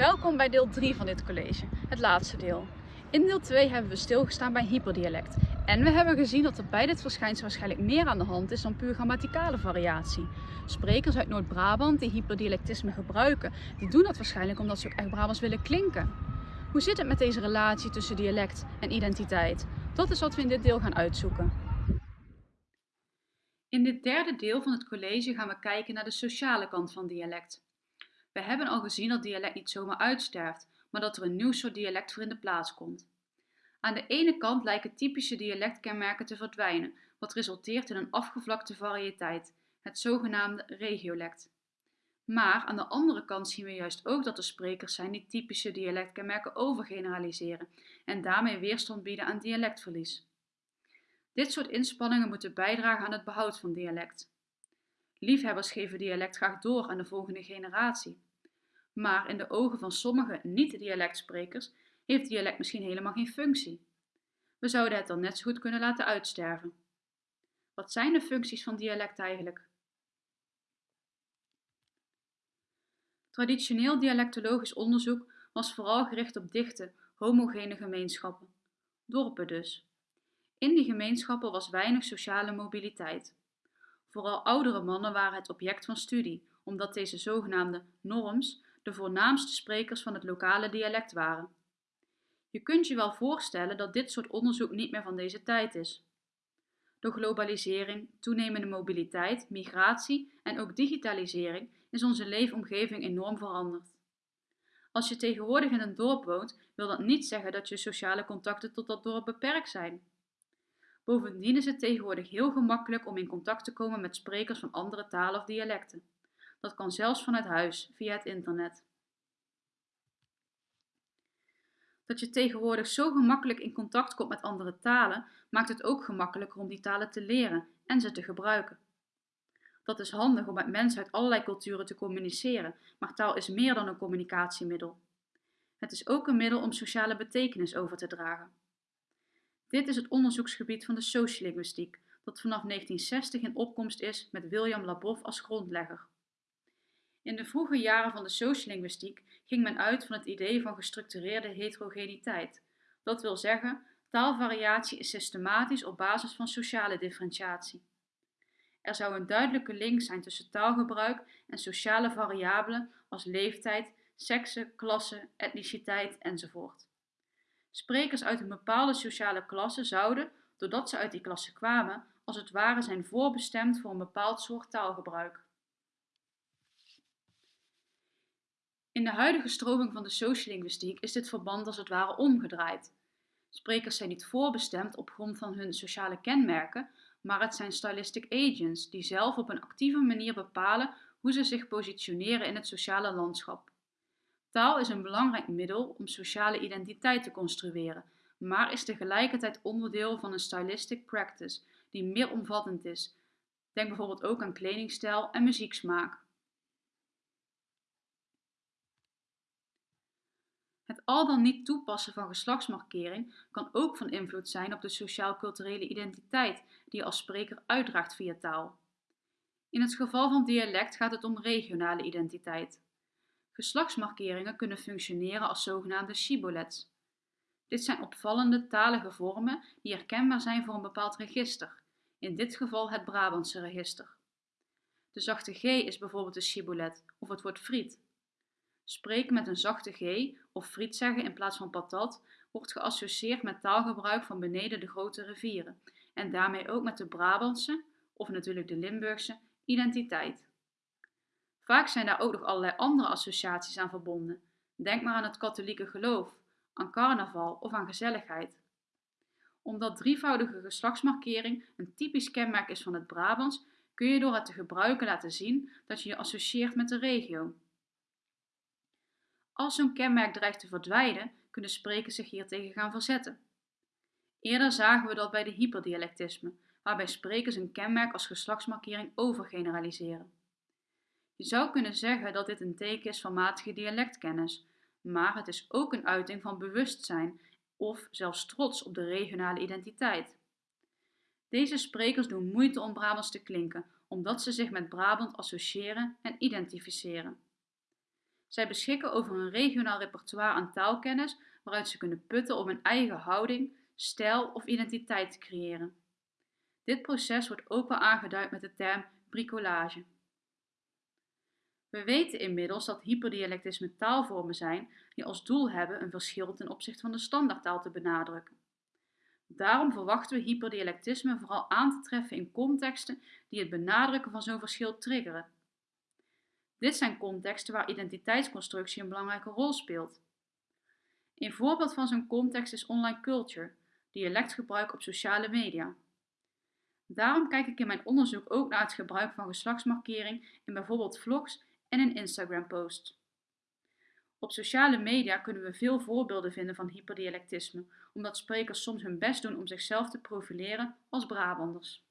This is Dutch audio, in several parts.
Welkom bij deel 3 van dit college, het laatste deel. In deel 2 hebben we stilgestaan bij hyperdialect. En we hebben gezien dat er bij dit verschijnsel waarschijnlijk meer aan de hand is dan puur grammaticale variatie. Sprekers uit Noord-Brabant die hyperdialectisme gebruiken, die doen dat waarschijnlijk omdat ze ook echt Brabants willen klinken. Hoe zit het met deze relatie tussen dialect en identiteit? Dat is wat we in dit deel gaan uitzoeken. In dit derde deel van het college gaan we kijken naar de sociale kant van dialect. We hebben al gezien dat dialect niet zomaar uitsterft, maar dat er een nieuw soort dialect voor in de plaats komt. Aan de ene kant lijken typische dialectkenmerken te verdwijnen, wat resulteert in een afgevlakte variëteit, het zogenaamde regiolect. Maar aan de andere kant zien we juist ook dat er sprekers zijn die typische dialectkenmerken overgeneraliseren en daarmee weerstand bieden aan dialectverlies. Dit soort inspanningen moeten bijdragen aan het behoud van dialect. Liefhebbers geven dialect graag door aan de volgende generatie. Maar in de ogen van sommige niet-dialectsprekers heeft dialect misschien helemaal geen functie. We zouden het dan net zo goed kunnen laten uitsterven. Wat zijn de functies van dialect eigenlijk? Traditioneel dialectologisch onderzoek was vooral gericht op dichte, homogene gemeenschappen, dorpen dus. In die gemeenschappen was weinig sociale mobiliteit. Vooral oudere mannen waren het object van studie, omdat deze zogenaamde norms de voornaamste sprekers van het lokale dialect waren. Je kunt je wel voorstellen dat dit soort onderzoek niet meer van deze tijd is. Door globalisering, toenemende mobiliteit, migratie en ook digitalisering is onze leefomgeving enorm veranderd. Als je tegenwoordig in een dorp woont, wil dat niet zeggen dat je sociale contacten tot dat dorp beperkt zijn. Bovendien is het tegenwoordig heel gemakkelijk om in contact te komen met sprekers van andere talen of dialecten. Dat kan zelfs vanuit huis, via het internet. Dat je tegenwoordig zo gemakkelijk in contact komt met andere talen, maakt het ook gemakkelijker om die talen te leren en ze te gebruiken. Dat is handig om met mensen uit allerlei culturen te communiceren, maar taal is meer dan een communicatiemiddel. Het is ook een middel om sociale betekenis over te dragen. Dit is het onderzoeksgebied van de sociolinguïstiek, dat vanaf 1960 in opkomst is met William Labov als grondlegger. In de vroege jaren van de sociolinguïstiek ging men uit van het idee van gestructureerde heterogeniteit. Dat wil zeggen, taalvariatie is systematisch op basis van sociale differentiatie. Er zou een duidelijke link zijn tussen taalgebruik en sociale variabelen als leeftijd, sekse, klasse, etniciteit enzovoort. Sprekers uit een bepaalde sociale klasse zouden, doordat ze uit die klasse kwamen, als het ware zijn voorbestemd voor een bepaald soort taalgebruik. In de huidige stroming van de sociolinguïstiek is dit verband als het ware omgedraaid. Sprekers zijn niet voorbestemd op grond van hun sociale kenmerken, maar het zijn stylistic agents die zelf op een actieve manier bepalen hoe ze zich positioneren in het sociale landschap. Taal is een belangrijk middel om sociale identiteit te construeren, maar is tegelijkertijd onderdeel van een stylistic practice die meer omvattend is. Denk bijvoorbeeld ook aan kledingstijl en muzieksmaak. Het al dan niet toepassen van geslachtsmarkering kan ook van invloed zijn op de sociaal-culturele identiteit die je als spreker uitdraagt via taal. In het geval van dialect gaat het om regionale identiteit. Geslachtsmarkeringen kunnen functioneren als zogenaamde shibboleths. Dit zijn opvallende talige vormen die herkenbaar zijn voor een bepaald register, in dit geval het Brabantse register. De zachte G is bijvoorbeeld een shibboleth of het woord friet. Spreken met een zachte G of friet zeggen in plaats van patat wordt geassocieerd met taalgebruik van beneden de grote rivieren en daarmee ook met de Brabantse, of natuurlijk de Limburgse, identiteit. Vaak zijn daar ook nog allerlei andere associaties aan verbonden. Denk maar aan het katholieke geloof, aan carnaval of aan gezelligheid. Omdat drievoudige geslachtsmarkering een typisch kenmerk is van het Brabants, kun je door het te gebruiken laten zien dat je je associeert met de regio. Als zo'n kenmerk dreigt te verdwijnen, kunnen sprekers zich hiertegen gaan verzetten. Eerder zagen we dat bij de hyperdialectisme, waarbij sprekers een kenmerk als geslachtsmarkering overgeneraliseren. Je zou kunnen zeggen dat dit een teken is van matige dialectkennis, maar het is ook een uiting van bewustzijn of zelfs trots op de regionale identiteit. Deze sprekers doen moeite om Brabants te klinken, omdat ze zich met Brabant associëren en identificeren. Zij beschikken over een regionaal repertoire aan taalkennis waaruit ze kunnen putten om een eigen houding, stijl of identiteit te creëren. Dit proces wordt ook wel aangeduid met de term bricolage. We weten inmiddels dat hyperdialectisme taalvormen zijn die als doel hebben een verschil ten opzichte van de standaardtaal te benadrukken. Daarom verwachten we hyperdialectisme vooral aan te treffen in contexten die het benadrukken van zo'n verschil triggeren. Dit zijn contexten waar identiteitsconstructie een belangrijke rol speelt. Een voorbeeld van zo'n context is online culture, dialectgebruik op sociale media. Daarom kijk ik in mijn onderzoek ook naar het gebruik van geslachtsmarkering in bijvoorbeeld vlogs en in Instagram-posts. Op sociale media kunnen we veel voorbeelden vinden van hyperdialectisme, omdat sprekers soms hun best doen om zichzelf te profileren als Brabanders.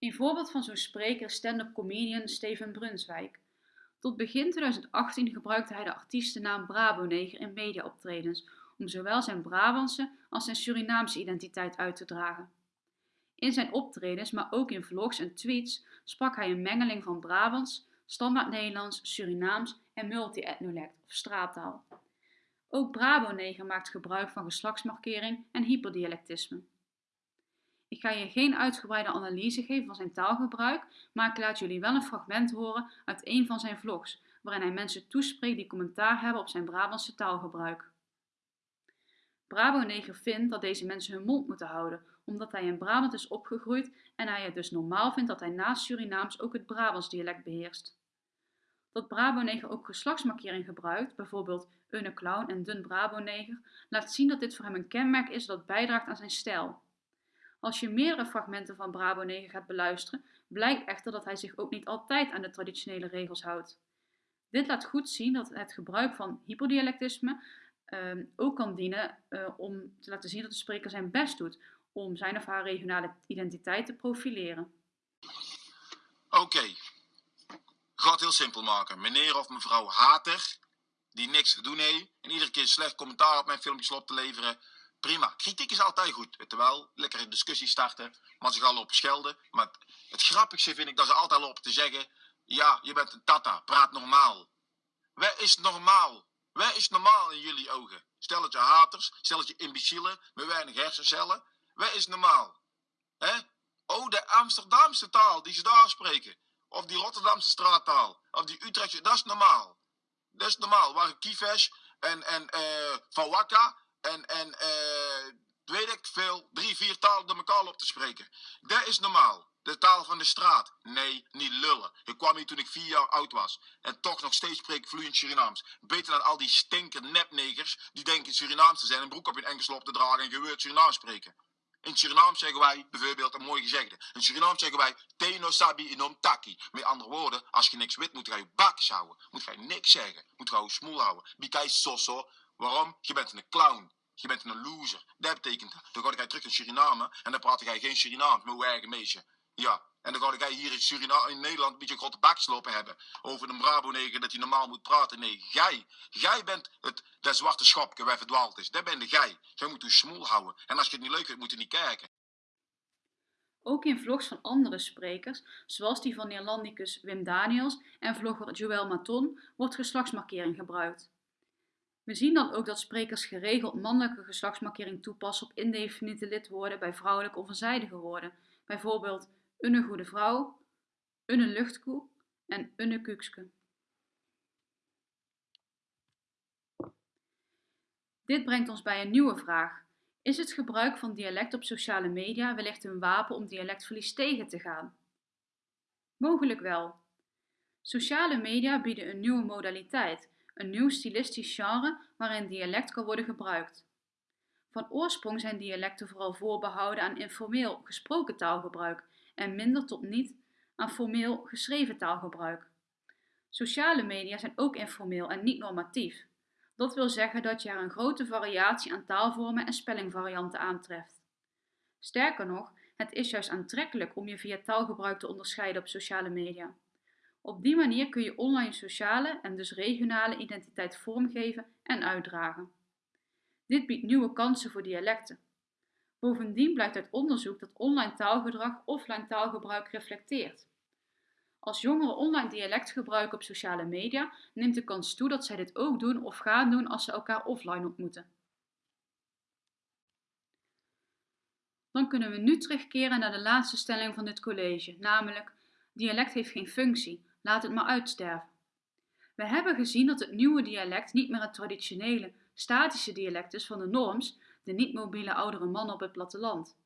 Een voorbeeld van zo'n spreker is stand-up comedian Steven Brunswijk. Tot begin 2018 gebruikte hij de artiestennaam Braboneger in mediaoptredens om zowel zijn Brabantse als zijn Surinaamse identiteit uit te dragen. In zijn optredens, maar ook in vlogs en tweets, sprak hij een mengeling van Brabants, standaard Nederlands, Surinaams en multi-etnolect of straattaal. Ook Braboneger maakt gebruik van geslachtsmarkering en hyperdialectisme. Ik ga je geen uitgebreide analyse geven van zijn taalgebruik, maar ik laat jullie wel een fragment horen uit een van zijn vlogs, waarin hij mensen toespreekt die commentaar hebben op zijn Brabantse taalgebruik. Braboneger vindt dat deze mensen hun mond moeten houden, omdat hij in Brabant is opgegroeid en hij het dus normaal vindt dat hij naast Surinaams ook het Brabants dialect beheerst. Dat Braboneger ook geslachtsmarkering gebruikt, bijvoorbeeld une clown en dun Braboneger, laat zien dat dit voor hem een kenmerk is dat bijdraagt aan zijn stijl. Als je meerdere fragmenten van Braboneger gaat beluisteren, blijkt echter dat hij zich ook niet altijd aan de traditionele regels houdt. Dit laat goed zien dat het gebruik van hyperdialectisme uh, ook kan dienen uh, om te laten zien dat de spreker zijn best doet om zijn of haar regionale identiteit te profileren. Oké, okay. ga het heel simpel maken. Meneer of mevrouw hater, die niks te doen heeft en iedere keer slecht commentaar op mijn filmpjes loopt te leveren, prima. Kritiek is altijd goed, terwijl lekker een discussie starten, maar ze gaan lopen schelden. Maar het, grappigste vind ik dat ze altijd lopen te zeggen, ja, je bent een tata, praat normaal. Wat is normaal? Wat is normaal in jullie ogen? Stel het je haters, stel het je imbecielen met weinig hersencellen. Wat is normaal? Oh, de Amsterdamse taal die ze daar spreken. Of die Rotterdamse straattaal. Of die Utrechtse, dat is normaal. Dat is normaal. Waar Kieves en, en uh, Van Wakka en, en uh, weet ik veel, drie, vier talen door elkaar op te spreken. Dat is normaal. De taal van de straat. Nee, niet lullen. Ik kwam hier toen ik vier jaar oud was. En toch nog steeds spreek ik vloeiend Surinaams. Beter dan al die stinker nepnegers die denken Surinaams te zijn, een broek op hun enkels op te dragen en geweurd Surinaams spreken. In Suriname zeggen wij bijvoorbeeld een mooi gezegde. In Suriname zeggen wij Teno sabi inom taki. Met andere woorden, als je niks weet, moet je je bakjes houden. Moet je niks zeggen. Moet je je smoel houden. Bikai soso. Waarom? Je bent een clown. Je bent een loser. Dat betekent. Dan ga je terug in Suriname en dan praat jij geen Surinaams je eigen meisje. Ja, en dan ga jij hier in, Suriname, in Nederland een beetje grote bakslopen hebben. Over een Brabo-neger dat hij normaal moet praten. Nee, jij. Jij bent het, dat zwarte schapje waar verdwaald is. Dat ben de jij. Jij moet je smoel houden. En als je het niet leuk vindt, moet je niet kijken. Ook in vlogs van andere sprekers, zoals die van Neerlandicus Wim Daniels en vlogger Joël Maton, wordt geslachtsmarkering gebruikt. We zien dan ook dat sprekers geregeld mannelijke geslachtsmarkering toepassen op indefiniete lidwoorden bij vrouwelijke of eenzijdige woorden, bijvoorbeeld een goede vrouw, een luchtkoe en een kukske. Dit brengt ons bij een nieuwe vraag. Is het gebruik van dialect op sociale media wellicht een wapen om dialectverlies tegen te gaan? Mogelijk wel. Sociale media bieden een nieuwe modaliteit, een nieuw stilistisch genre waarin dialect kan worden gebruikt. Van oorsprong zijn dialecten vooral voorbehouden aan informeel gesproken taalgebruik en minder tot niet aan formeel geschreven taalgebruik. Sociale media zijn ook informeel en niet normatief. Dat wil zeggen dat je er een grote variatie aan taalvormen en spellingvarianten aantreft. Sterker nog, het is juist aantrekkelijk om je via taalgebruik te onderscheiden op sociale media. Op die manier kun je online sociale en dus regionale identiteit vormgeven en uitdragen. Dit biedt nieuwe kansen voor dialecten. Bovendien blijkt uit onderzoek dat online taalgedrag offline taalgebruik reflecteert. Als jongeren online dialect gebruiken op sociale media, neemt de kans toe dat zij dit ook doen of gaan doen als ze elkaar offline ontmoeten. Dan kunnen we nu terugkeren naar de laatste stelling van dit college, namelijk dialect heeft geen functie, laat het maar uitsterven. We hebben gezien dat het nieuwe dialect niet meer het traditionele, statische dialect is van de norms, de niet-mobiele oudere mannen op het platteland.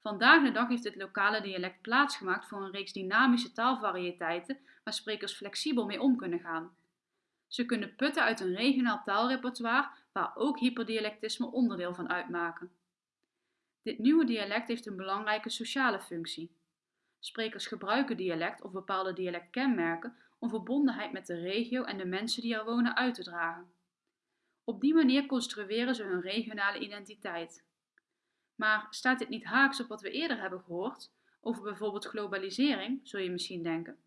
Vandaag de dag heeft het lokale dialect plaatsgemaakt voor een reeks dynamische taalvarieteiten waar sprekers flexibel mee om kunnen gaan. Ze kunnen putten uit een regionaal taalrepertoire waar ook hyperdialectisme onderdeel van uitmaken. Dit nieuwe dialect heeft een belangrijke sociale functie. Sprekers gebruiken dialect of bepaalde dialectkenmerken om verbondenheid met de regio en de mensen die er wonen uit te dragen. Op die manier construeren ze hun regionale identiteit. Maar staat dit niet haaks op wat we eerder hebben gehoord, over bijvoorbeeld globalisering, zul je misschien denken?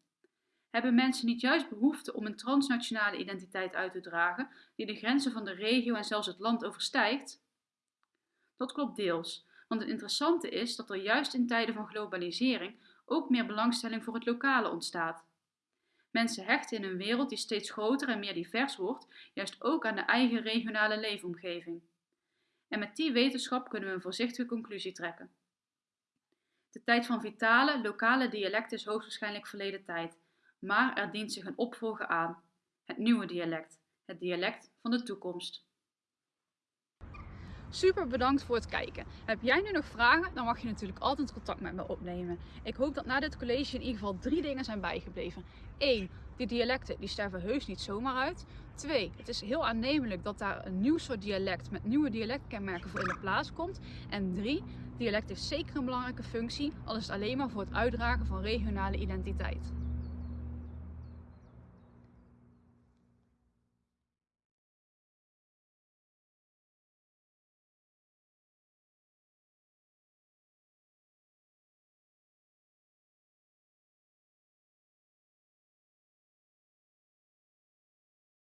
Hebben mensen niet juist behoefte om een transnationale identiteit uit te dragen die de grenzen van de regio en zelfs het land overstijgt? Dat klopt deels, want het interessante is dat er juist in tijden van globalisering ook meer belangstelling voor het lokale ontstaat. Mensen hechten in een wereld die steeds groter en meer divers wordt, juist ook aan de eigen regionale leefomgeving. En met die wetenschap kunnen we een voorzichtige conclusie trekken. De tijd van vitale, lokale dialecten is hoogstwaarschijnlijk verleden tijd, maar er dient zich een opvolger aan. Het nieuwe dialect, het dialect van de toekomst. Super bedankt voor het kijken. Heb jij nu nog vragen? Dan mag je natuurlijk altijd contact met me opnemen. Ik hoop dat na dit college in ieder geval drie dingen zijn bijgebleven. 1. Die dialecten die sterven heus niet zomaar uit. 2. Het is heel aannemelijk dat daar een nieuw soort dialect met nieuwe dialectkenmerken voor in de plaats komt. En 3. Dialect heeft zeker een belangrijke functie, al is het alleen maar voor het uitdragen van regionale identiteit.